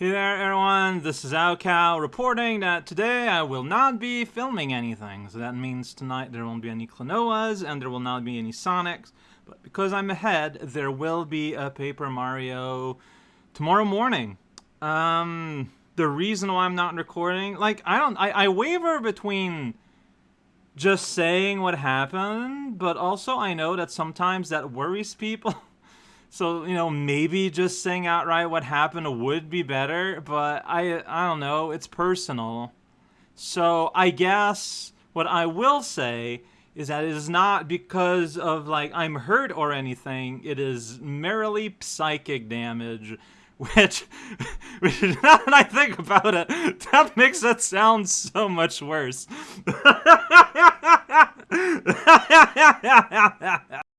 Hey there everyone, this is raocow reporting that today I will not be filming anything. So that means tonight there won't be any Klonoas and there will not be any Sonics. But because I'm ahead, there will be a Paper Mario tomorrow morning. Um, the reason why I'm not recording, like, I don't, I, I waver between just saying what happened, but also I know that sometimes that worries people. So, you know, maybe just saying outright what happened would be better, but I I don't know, it's personal. So, I guess what I will say is that it is not because of like I'm hurt or anything. It is merely psychic damage, which, which now that I think about it, that makes it sound so much worse.